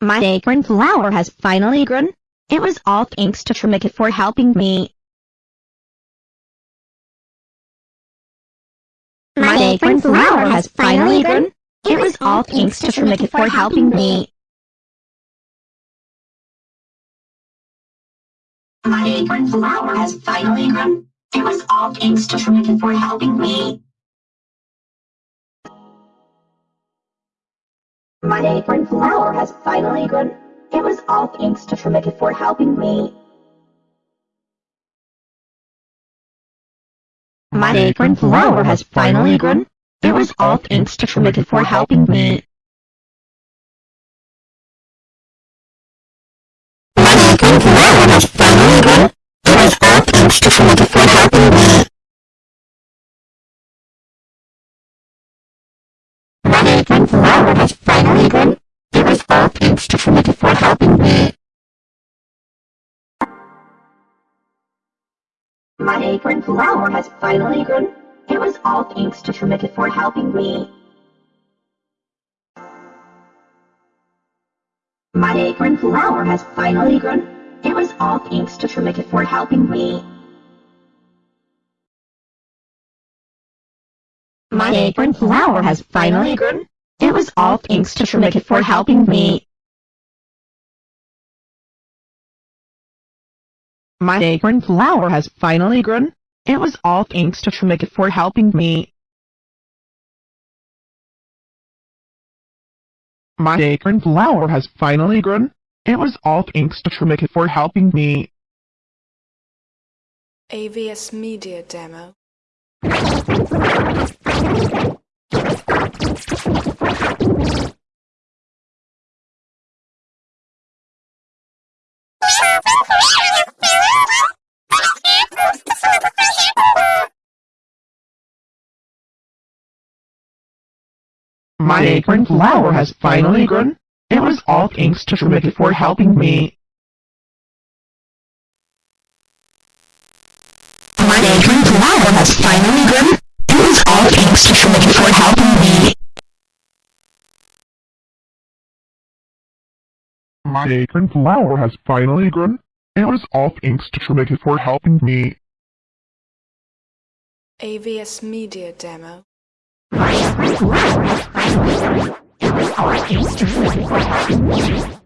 My acorn flower has finally grown. It was all thanks to Trimikit for helping me. My acorn flower has finally grown. It was all thanks to Trimikit for helping me. My acorn flower has finally grown. It was all thanks to Trimikit for helping me. My acorn flower has finally grown. It was all thanks to Trimikit for helping me. My acorn flower has finally grown. It was all thanks to Trimikit for helping me. My acorn flower has finally grown. It was all thanks to Trimikit for helping me. My acorn flower has My acorn flower has finally grown. It was all thanks to Trimikit for helping me. My acorn flower has finally grown. It was all thanks to Trimikit for helping me. My acorn flower has finally grown. It was all thanks to Trimikit for helping me. My acorn flower has finally grown. It was all thanks to Trimikit for helping me. My acorn flower has finally grown. It was all thanks to Trimikit for helping me. AVS Media Demo. My acorn flower has finally grown. It was all thanks to Trimikit for helping me. My acorn flower has finally grown. It was all thanks to Trimikit for helping me. My acorn flower has finally grown. It was all thanks to Trimikit for helping me. AVS Media Demo. My acorn